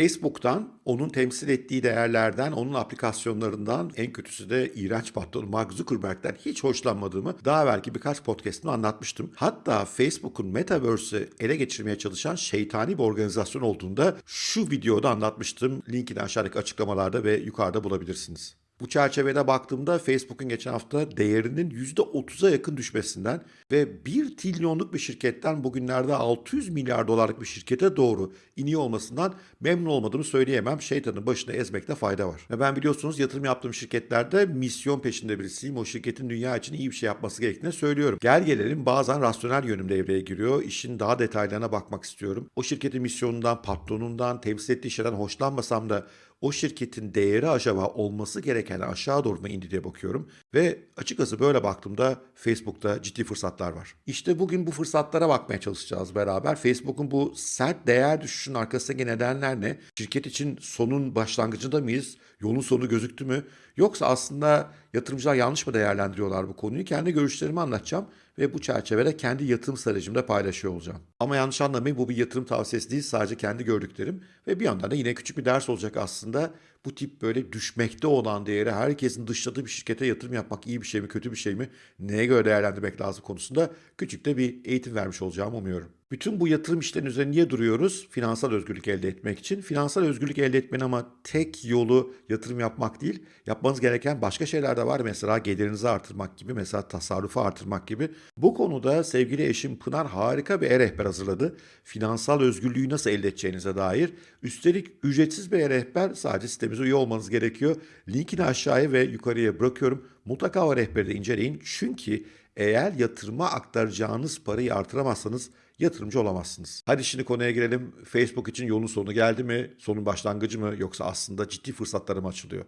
Facebook'tan, onun temsil ettiği değerlerden, onun aplikasyonlarından, en kötüsü de iğrenç patronu Mark Zuckerberg'den hiç hoşlanmadığımı daha belki birkaç podcast'ımda anlatmıştım. Hatta Facebook'un Metaverse'ü ele geçirmeye çalışan şeytani bir organizasyon olduğunda şu videoda anlatmıştım. Linkini aşağıdaki açıklamalarda ve yukarıda bulabilirsiniz. Bu çerçevede baktığımda Facebook'un geçen hafta değerinin %30'a yakın düşmesinden ve 1 trilyonluk bir şirketten bugünlerde 600 milyar dolarlık bir şirkete doğru iniyor olmasından memnun olmadığımı söyleyemem. Şeytanın başına ezmekte fayda var. Ve ben biliyorsunuz yatırım yaptığım şirketlerde misyon peşinde birisiyim. O şirketin dünya için iyi bir şey yapması gerektiğini söylüyorum. Gel gelelim bazen rasyonel yönüm devreye giriyor. İşin daha detaylarına bakmak istiyorum. O şirketin misyonundan, patronundan, temsil ettiği şeyden hoşlanmasam da o şirketin değeri acaba olması gereken aşağı doğru mu indi diye bakıyorum. Ve açıkçası böyle baktığımda Facebook'ta ciddi fırsatlar var. İşte bugün bu fırsatlara bakmaya çalışacağız beraber. Facebook'un bu sert değer düşüşünün arkasındaki nedenler ne? Şirket için sonun başlangıcında mıyız? Yolun sonu gözüktü mü? Yoksa aslında yatırımcılar yanlış mı değerlendiriyorlar bu konuyu? Kendi görüşlerimi anlatacağım ve bu çerçevede kendi yatırım stratejimde paylaşıyor olacağım. Ama yanlış anlamayın bu bir yatırım tavsiyesi değil sadece kendi gördüklerim ve bir yandan da yine küçük bir ders olacak aslında. Bu tip böyle düşmekte olan değeri herkesin dışladığı bir şirkete yatırım yapmak iyi bir şey mi kötü bir şey mi neye göre değerlendirmek lazım konusunda küçük de bir eğitim vermiş olacağımı umuyorum. Bütün bu yatırım işlerinin üzerine niye duruyoruz? Finansal özgürlük elde etmek için. Finansal özgürlük elde etmenin ama tek yolu yatırım yapmak değil. Yapmanız gereken başka şeyler de var. Mesela gelirinizi artırmak gibi, mesela tasarrufu artırmak gibi. Bu konuda sevgili eşim Pınar harika bir e-rehber hazırladı. Finansal özgürlüğü nasıl elde edeceğinize dair. Üstelik ücretsiz bir e-rehber sadece sitemize üye olmanız gerekiyor. Linkini aşağıya ve yukarıya bırakıyorum. Mutlaka o rehberi de inceleyin. Çünkü eğer yatırıma aktaracağınız parayı artıramazsanız yatırımcı olamazsınız. Hadi şimdi konuya girelim. Facebook için yolun sonu geldi mi? Sonun başlangıcı mı? Yoksa aslında ciddi fırsatları mı açılıyor?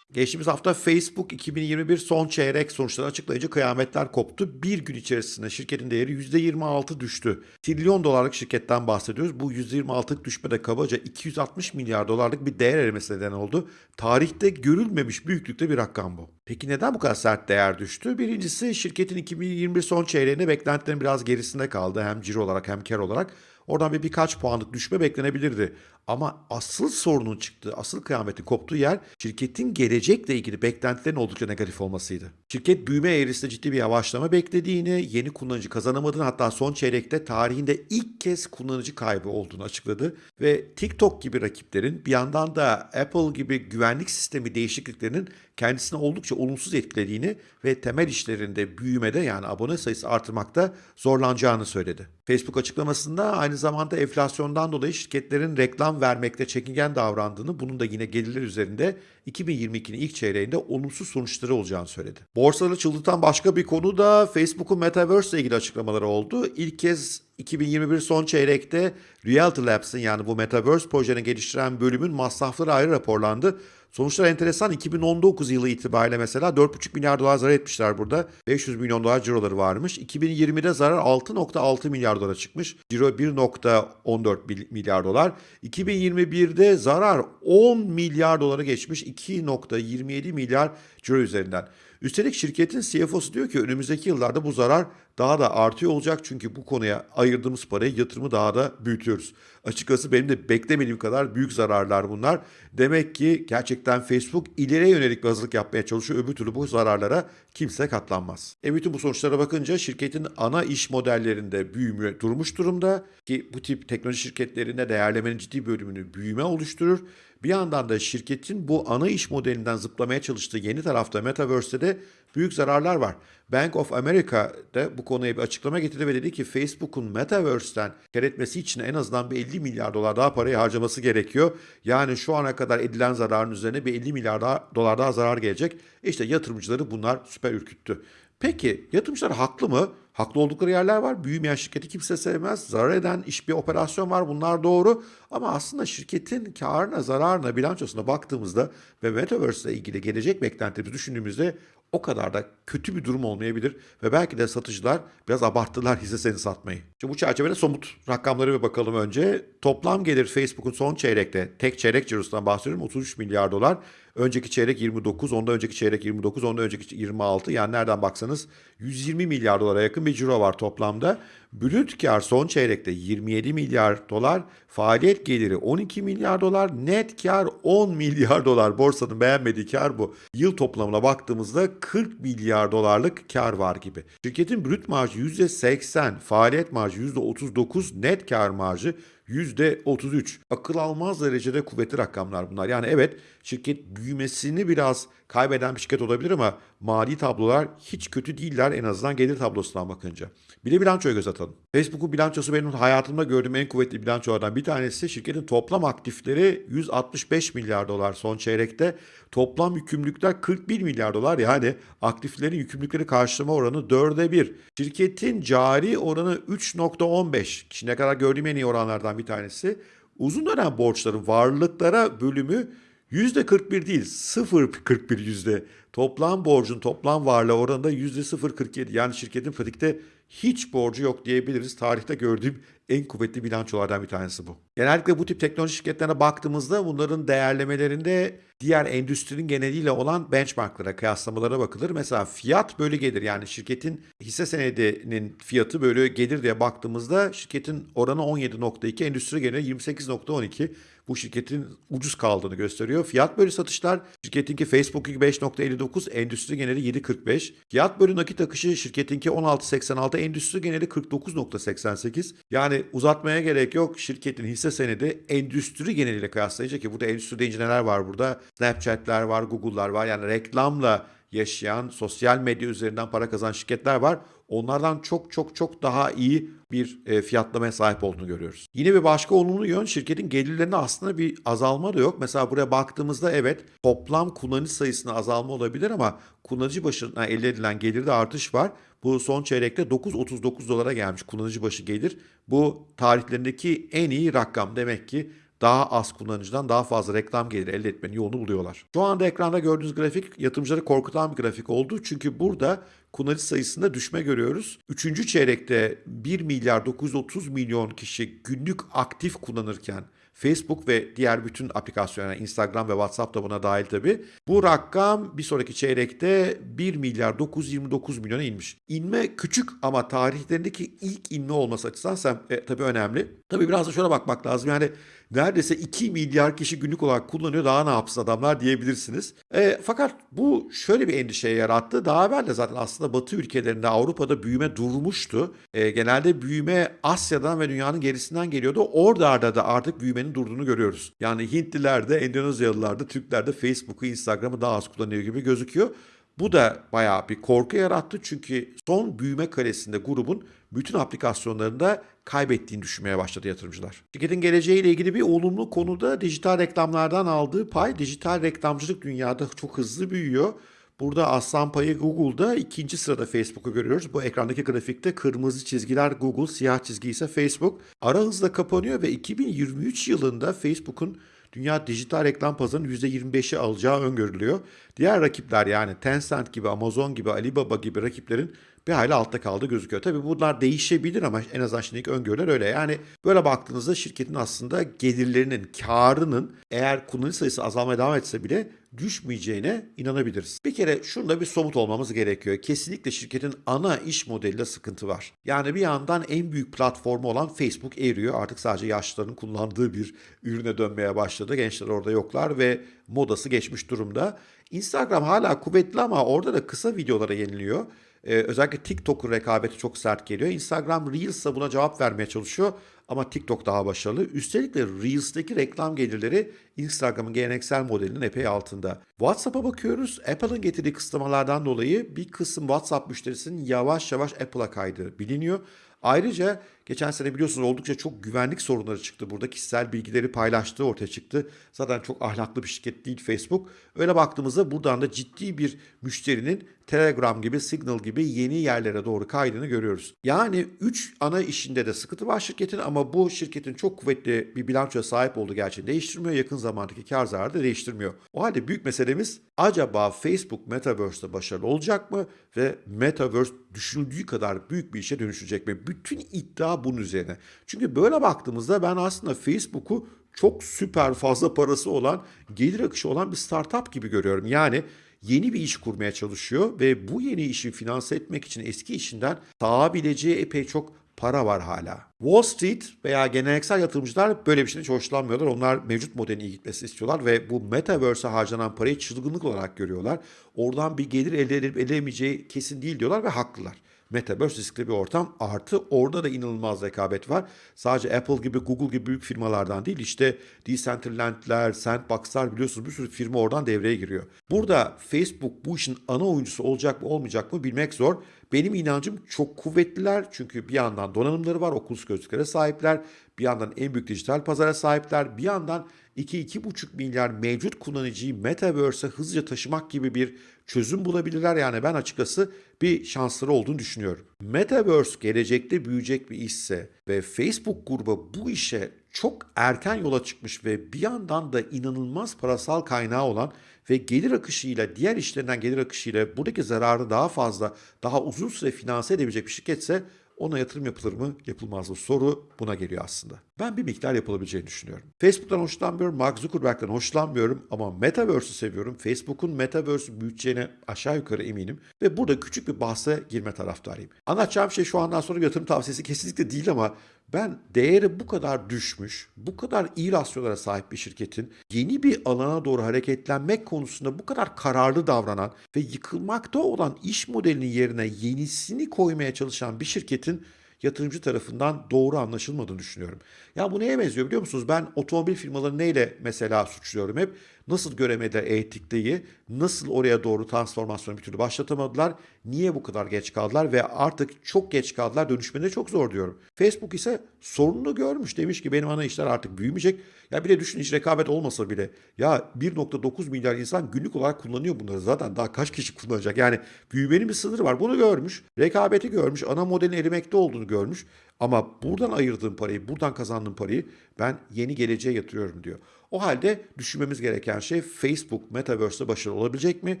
Geçtiğimiz hafta Facebook 2021 son çeyrek sonuçları açıklayınca kıyametler koptu. Bir gün içerisinde şirketin değeri %26 düştü. Trilyon dolarlık şirketten bahsediyoruz. Bu %26'lık düşme de kabaca 260 milyar dolarlık bir değer erimesi neden oldu. Tarihte görülmemiş büyüklükte bir rakam bu. Peki neden bu kadar sert değer düştü? Birincisi şirketin 2021 son çeyreğinde beklentilerin biraz gerisinde kaldı. Hem ciro olarak hem kar olarak. Oradan bir birkaç puanlık düşme beklenebilirdi. Ama asıl sorunun çıktığı, asıl kıyametin koptuğu yer şirketin gelecekle ilgili beklentilerin oldukça negatif olmasıydı. Şirket büyüme eğrisinde ciddi bir yavaşlama beklediğini, yeni kullanıcı kazanamadığını hatta son çeyrekte tarihinde ilk kez kullanıcı kaybı olduğunu açıkladı. Ve TikTok gibi rakiplerin bir yandan da Apple gibi güvenlik sistemi değişikliklerinin kendisine oldukça olumsuz etkilediğini ve temel işlerinde büyümede yani abone sayısı artırmakta zorlanacağını söyledi. Facebook açıklamasında aynı zamanda enflasyondan dolayı şirketlerin reklam vermekte çekingen davrandığını, bunun da yine gelirler üzerinde 2022'nin ilk çeyreğinde olumsuz sonuçları olacağını söyledi. Borsaları çıldırtan başka bir konu da Facebook'un Metaverse ile ilgili açıklamaları oldu. İlk kez 2021 son çeyrekte Realty Labs'ın yani bu Metaverse projeni geliştiren bölümün masrafları ayrı raporlandı. Sonuçlar enteresan. 2019 yılı itibariyle mesela 4,5 milyar dolar zarar etmişler burada. 500 milyon dolar ciroları varmış. 2020'de zarar 6,6 milyar dolara çıkmış. Ciro 1,14 milyar dolar. 2021'de zarar 10 milyar dolara geçmiş. 2,27 milyar ciro üzerinden. Üstelik şirketin CFO'su diyor ki önümüzdeki yıllarda bu zarar daha da artıyor olacak çünkü bu konuya ayırdığımız parayı yatırımı daha da büyütüyoruz. Açıkçası benim de beklemediğim kadar büyük zararlar bunlar. Demek ki gerçekten Facebook ileriye yönelik bir hazırlık yapmaya çalışıyor. Öbür türlü bu zararlara kimse katlanmaz. E bütün bu sonuçlara bakınca şirketin ana iş modellerinde büyüme durmuş durumda ki bu tip teknoloji şirketlerinde değerlemenin ciddi bölümünü büyüme oluşturur. Bir yandan da şirketin bu ana iş modelinden zıplamaya çalıştığı yeni tarafta Metaverse'de de büyük zararlar var. Bank of America da bu konuya bir açıklama getirdi ve dedi ki Facebook'un Metaverse'den kar etmesi için en azından bir 50 milyar dolar daha parayı harcaması gerekiyor. Yani şu ana kadar edilen zararın üzerine bir 50 milyar daha, dolar daha zarar gelecek. İşte yatırımcıları bunlar süper ürküttü. Peki yatırımcılar haklı mı? Haklı oldukları yerler var. Büyümeyen şirketi kimse sevmez. Zarar eden iş bir operasyon var. Bunlar doğru. Ama aslında şirketin karına, zararına, bilançosuna baktığımızda ve Metaverse ile ilgili gelecek beklentilerimizi düşündüğümüzde o kadar da kötü bir durum olmayabilir ve belki de satıcılar biraz abarttılar hisse senedi satmayı. Şimdi bu çerçevede somut rakamlara bir bakalım önce. toplam gelir Facebook'un son çeyrekte, tek çeyrek cirosundan bahsediyorum 33 milyar dolar. Önceki çeyrek 29, ondan önceki çeyrek 29, ondan önceki 26. Yani nereden baksanız 120 milyar dolara yakın bir ciro var toplamda. Brüt kar son çeyrekte 27 milyar dolar, faaliyet geliri 12 milyar dolar, net kar 10 milyar dolar. Borsanın beğenmediği kar bu. Yıl toplamına baktığımızda 40 milyar dolarlık kar var gibi. Şirketin brüt marjı %80, faaliyet marjı %39, net kar marjı %33. Akıl almaz derecede kuvvetli rakamlar bunlar. Yani evet şirket büyümesini biraz kaybeden bir şirket olabilir ama mali tablolar hiç kötü değiller en azından gelir tablosundan bakınca. Bir de bilançoya göz atalım. Facebook'un bilançosu benim hayatımda gördüğüm en kuvvetli bilançolardan bir tanesi. Şirketin toplam aktifleri 165 milyar dolar son çeyrekte. Toplam yükümlülükler 41 milyar dolar. Yani aktiflerin yükümlülükleri karşılama oranı 4'e 1. Şirketin cari oranı 3.15. Şimdiye kadar gördüğüm en iyi oranlardan bir tanesi. Uzun dönem borçların varlıklara bölümü %41 değil 0.41 yüzde. Toplam borcun toplam varlığı oranında %0.47. Yani şirketin pratikte hiç borcu yok diyebiliriz. Tarihte gördüğüm en kuvvetli bilançolardan bir tanesi bu. Genellikle bu tip teknoloji şirketlerine baktığımızda bunların değerlemelerinde diğer endüstrinin geneliyle olan benchmarklara, kıyaslamalara bakılır. Mesela fiyat bölü gelir yani şirketin hisse senedinin fiyatı bölü gelir diye baktığımızda şirketin oranı 17.2, endüstri geneli 28.12. Bu şirketin ucuz kaldığını gösteriyor. Fiyat bölü satışlar şirketinki Facebook'unki 5.59, endüstri geneli 7.45. Fiyat bölü nakit akışı şirketinki 16.86, endüstri geneli 49.88. Yani uzatmaya gerek yok. Şirketin hisse senedi endüstri geneliyle kıyaslayınca ki burada endüstri deyince neler var burada? Snapchat'ler var, Google'lar var. Yani reklamla yaşayan, sosyal medya üzerinden para kazanan şirketler var. Onlardan çok çok çok daha iyi bir e, fiyatlamaya sahip olduğunu görüyoruz. Yine bir başka olumlu yön şirketin gelirlerinde aslında bir azalma da yok. Mesela buraya baktığımızda evet toplam kullanıcı sayısında azalma olabilir ama kullanıcı başına elde edilen gelirde artış var. Bu son çeyrekte 9.39 dolara gelmiş kullanıcı başı gelir. Bu tarihlerindeki en iyi rakam demek ki daha az kullanıcıdan daha fazla reklam geliri elde etmenin yolunu buluyorlar. Şu anda ekranda gördüğünüz grafik yatırımcıları korkutan bir grafik oldu. Çünkü burada kullanıcı sayısında düşme görüyoruz. Üçüncü çeyrekte 1 milyar 930 milyon kişi günlük aktif kullanırken Facebook ve diğer bütün aplikasyonlar Instagram ve WhatsApp da buna dahil tabi. Bu rakam bir sonraki çeyrekte 1 milyar 929 milyona inmiş. İnme küçük ama tarihlerindeki ilk inme olması açısından e, tabii önemli. Tabii biraz da şöyle bakmak lazım. Yani neredeyse 2 milyar kişi günlük olarak kullanıyor. Daha ne yapsın adamlar diyebilirsiniz. E, fakat bu şöyle bir endişeye yarattı. Daha evvel de zaten aslında Batı ülkelerinde Avrupa'da büyüme durmuştu. E, genelde büyüme Asya'dan ve dünyanın gerisinden geliyordu. Orada da artık büyümenin durduğunu görüyoruz. Yani Hintliler de, Endonezyalılar da, Türkler de Facebook'u, Instagram'ı daha az kullanıyor gibi gözüküyor. Bu da bayağı bir korku yarattı çünkü son büyüme karesinde grubun bütün aplikasyonlarında kaybettiğini düşünmeye başladı yatırımcılar. Şirketin geleceğiyle ilgili bir olumlu konuda dijital reklamlardan aldığı pay. Dijital reklamcılık dünyada çok hızlı büyüyor. Burada aslan payı Google'da ikinci sırada Facebook'u görüyoruz. Bu ekrandaki grafikte kırmızı çizgiler Google, siyah çizgi ise Facebook. Ara hızla kapanıyor ve 2023 yılında Facebook'un dünya dijital reklam pazarının %25'i alacağı öngörülüyor. Diğer rakipler yani Tencent gibi, Amazon gibi, Alibaba gibi rakiplerin bir hayli altta kaldığı gözüküyor. Tabii bunlar değişebilir ama en azından şimdilik öngörüler öyle. Yani böyle baktığınızda şirketin aslında gelirlerinin, karının eğer kullanıcı sayısı azalmaya devam etse bile düşmeyeceğine inanabiliriz. Bir kere şunda bir somut olmamız gerekiyor. Kesinlikle şirketin ana iş modelinde sıkıntı var. Yani bir yandan en büyük platformu olan Facebook eriyor. Artık sadece yaşlıların kullandığı bir ürüne dönmeye başladı. Gençler orada yoklar ve modası geçmiş durumda. Instagram hala kuvvetli ama orada da kısa videolara yeniliyor. Ee, özellikle TikTok'un rekabeti çok sert geliyor. Instagram Reels'a buna cevap vermeye çalışıyor ama TikTok daha başarılı. Üstelik de Reels'teki reklam gelirleri Instagram'ın geleneksel modelinin epey altında. WhatsApp'a bakıyoruz. Apple'ın getirdiği kısıtlamalardan dolayı bir kısım WhatsApp müşterisinin yavaş yavaş Apple'a kaydığı biliniyor. Ayrıca geçen sene biliyorsunuz oldukça çok güvenlik sorunları çıktı. Burada kişisel bilgileri paylaştığı ortaya çıktı. Zaten çok ahlaklı bir şirket değil Facebook. Öyle baktığımızda buradan da ciddi bir müşterinin Telegram gibi, Signal gibi yeni yerlere doğru kaydığını görüyoruz. Yani 3 ana işinde de sıkıntı var şirketin ama bu şirketin çok kuvvetli bir bilançoya sahip olduğu gerçeğini değiştirmiyor. Yakın zamandaki kar zararı da değiştirmiyor. O halde büyük meselemiz acaba Facebook Metaverse'de başarılı olacak mı? Ve Metaverse düşünüldüğü kadar büyük bir işe dönüşecek mi? Bütün iddia bunun üzerine. Çünkü böyle baktığımızda ben aslında Facebook'u çok süper fazla parası olan, gelir akışı olan bir startup gibi görüyorum. Yani yeni bir iş kurmaya çalışıyor ve bu yeni işi finanse etmek için eski işinden sağabileceği epey çok para var hala. Wall Street veya geleneksel yatırımcılar böyle bir şeyden hiç hoşlanmıyorlar. Onlar mevcut modelin iyi gitmesini istiyorlar ve bu Metaverse'e harcanan parayı çılgınlık olarak görüyorlar. Oradan bir gelir elde edip edemeyeceği kesin değil diyorlar ve haklılar. Metaverse riskli bir ortam artı orada da inanılmaz rekabet var. Sadece Apple gibi Google gibi büyük firmalardan değil işte Decentraland'ler, Sandbox'lar biliyorsunuz bir sürü firma oradan devreye giriyor. Burada Facebook bu işin ana oyuncusu olacak mı olmayacak mı bilmek zor. Benim inancım çok kuvvetliler çünkü bir yandan donanımları var, okulus gözlüklere sahipler, bir yandan en büyük dijital pazara sahipler, bir yandan 2-2,5 milyar mevcut kullanıcıyı Metaverse'e hızlıca taşımak gibi bir çözüm bulabilirler. Yani ben açıkçası bir şansları olduğunu düşünüyorum. Metaverse gelecekte büyüyecek bir işse ve Facebook grubu bu işe çok erken yola çıkmış ve bir yandan da inanılmaz parasal kaynağı olan ve gelir akışıyla diğer işlerinden gelir akışıyla buradaki zararı daha fazla, daha uzun süre finanse edebilecek bir şirketse ona yatırım yapılır mı, yapılmaz mı? Soru buna geliyor aslında. Ben bir miktar yapılabileceğini düşünüyorum. Facebook'tan hoşlanmıyorum, Mark Zuckerberg'den hoşlanmıyorum ama Metaverse'ü seviyorum. Facebook'un Metaverse'ü büyüteceğine aşağı yukarı eminim ve burada küçük bir bahse girme taraftarıyım. Anlatacağım şey şu andan sonra yatırım tavsiyesi kesinlikle değil ama ben değeri bu kadar düşmüş, bu kadar iyi rasyolara sahip bir şirketin yeni bir alana doğru hareketlenmek konusunda bu kadar kararlı davranan ve yıkılmakta olan iş modelinin yerine yenisini koymaya çalışan bir şirketin yatırımcı tarafından doğru anlaşılmadığını düşünüyorum. Ya bu neye benziyor biliyor musunuz? Ben otomobil firmalarını neyle mesela suçluyorum hep? Nasıl göremediler etikliği, nasıl oraya doğru transformasyonu bir türlü başlatamadılar, niye bu kadar geç kaldılar? Ve artık çok geç kaldılar dönüşmede çok zor diyorum. Facebook ise sorununu görmüş. Demiş ki benim ana işler artık büyümeyecek. Ya bir de düşün hiç rekabet olmasa bile. Ya 1.9 milyar insan günlük olarak kullanıyor bunları. Zaten daha kaç kişi kullanacak? Yani büyümenin bir sınırı var. Bunu görmüş rekabeti görmüş ana modelin erimekte olduğunu görmüş. Ama buradan ayırdığım parayı buradan kazandığım parayı ben yeni geleceğe yatırıyorum diyor. O halde düşünmemiz gereken şey Facebook Metaverse'de başarılı olabilecek mi?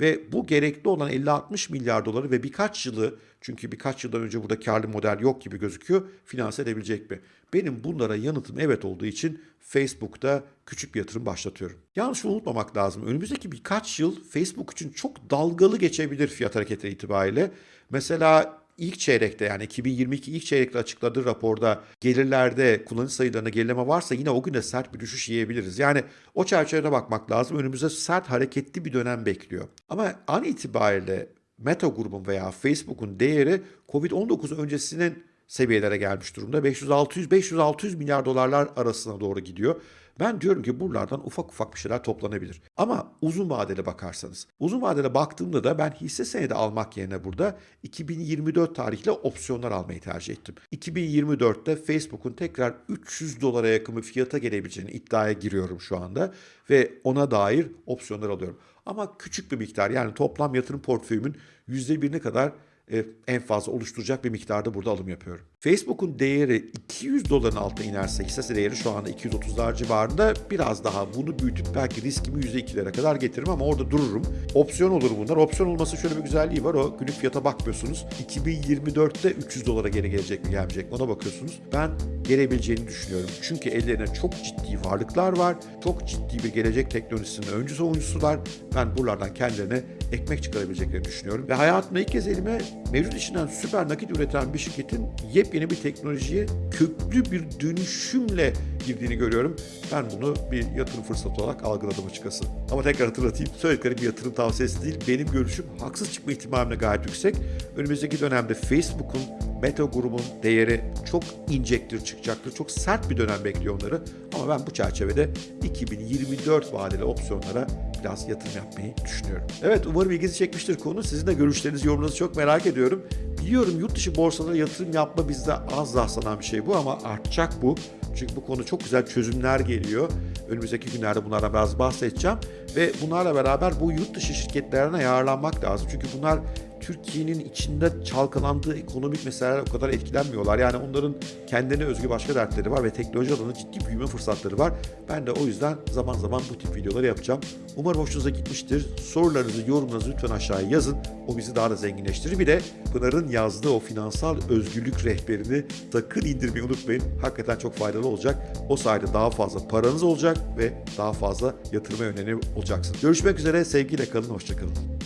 Ve bu gerekli olan 50-60 milyar doları ve birkaç yılı çünkü birkaç yıldan önce burada karlı model yok gibi gözüküyor finanse edebilecek mi? Benim bunlara yanıtım evet olduğu için Facebook'ta küçük bir yatırım başlatıyorum. Yalnız unutmamak lazım. Önümüzdeki birkaç yıl Facebook için çok dalgalı geçebilir fiyat hareketi itibariyle. Mesela ilk çeyrekte yani 2022 ilk çeyrekte açıkladığı raporda gelirlerde kullanıcı sayılarına gerileme varsa yine o güne sert bir düşüş yiyebiliriz. Yani o çerçevede bakmak lazım. Önümüzde sert hareketli bir dönem bekliyor. Ama an itibariyle Meta grubun veya Facebook'un değeri Covid-19 öncesinin seviyelere gelmiş durumda. 500-600 milyar dolarlar arasına doğru gidiyor. Ben diyorum ki buralardan ufak ufak bir şeyler toplanabilir. Ama uzun vadeli bakarsanız. Uzun vadeli baktığımda da ben hisse senedi almak yerine burada 2024 tarihli opsiyonlar almayı tercih ettim. 2024'te Facebook'un tekrar 300 dolara yakın bir fiyata gelebileceğini iddiaya giriyorum şu anda. Ve ona dair opsiyonlar alıyorum. Ama küçük bir miktar yani toplam yatırım portföyümün %1'ine kadar en fazla oluşturacak bir miktarda burada alım yapıyorum. Facebook'un değeri 200 doların altına inerse hissesi değeri şu anda 230'lar civarında biraz daha bunu büyütüp belki riskimi %2'lere kadar getiririm ama orada dururum. Opsiyon olur bunlar. Opsiyon olması şöyle bir güzelliği var. O günlük fiyata bakmıyorsunuz. 2024'te 300 dolara geri gelecek mi gelmeyecek mi ona bakıyorsunuz. Ben gelebileceğini düşünüyorum. Çünkü ellerine çok ciddi varlıklar var. Çok ciddi bir gelecek teknolojisinin öncüsü oyuncusular. Ben buralardan kendilerine ekmek çıkarabileceklerini düşünüyorum. Ve hayatımda ilk kez elime mevcut işinden süper nakit üreten bir şirketin yepyeni bir teknolojiye köklü bir dönüşümle girdiğini görüyorum. Ben bunu bir yatırım fırsatı olarak algıladım açıkçası. Ama tekrar hatırlatayım. Söylediklerim bir yatırım tavsiyesi değil. Benim görüşüm haksız çıkma ihtimaline gayet yüksek. Önümüzdeki dönemde Facebook'un Meta grubun değeri çok inecektir, çıkacaktır. Çok sert bir dönem bekliyor onları. Ama ben bu çerçevede 2024 vadeli opsiyonlara biraz yatırım yapmayı düşünüyorum. Evet umarım ilginizi çekmiştir konu. Sizin de görüşlerinizi, yorumlarınızı çok merak ediyorum. Biliyorum yurt dışı borsalara yatırım yapma bizde az rastlanan bir şey bu ama artacak bu. Çünkü bu konu çok güzel çözümler geliyor. Önümüzdeki günlerde bunlardan biraz bahsedeceğim. Ve bunlarla beraber bu yurt dışı şirketlerine yararlanmak lazım. Çünkü bunlar Türkiye'nin içinde çalkalandığı ekonomik meseleler o kadar etkilenmiyorlar. Yani onların kendine özgü başka dertleri var ve teknoloji alanında ciddi büyüme fırsatları var. Ben de o yüzden zaman zaman bu tip videoları yapacağım. Umarım hoşunuza gitmiştir. Sorularınızı, yorumlarınızı lütfen aşağıya yazın. O bizi daha da zenginleştirir. Bir de Pınar'ın yazdığı o finansal özgürlük rehberini sakın indirmeyi unutmayın. Hakikaten çok faydalı olacak. O sayede daha fazla paranız olacak ve daha fazla yatırıma yönelik olacaksınız. Görüşmek üzere. Sevgiyle kalın. Hoşçakalın.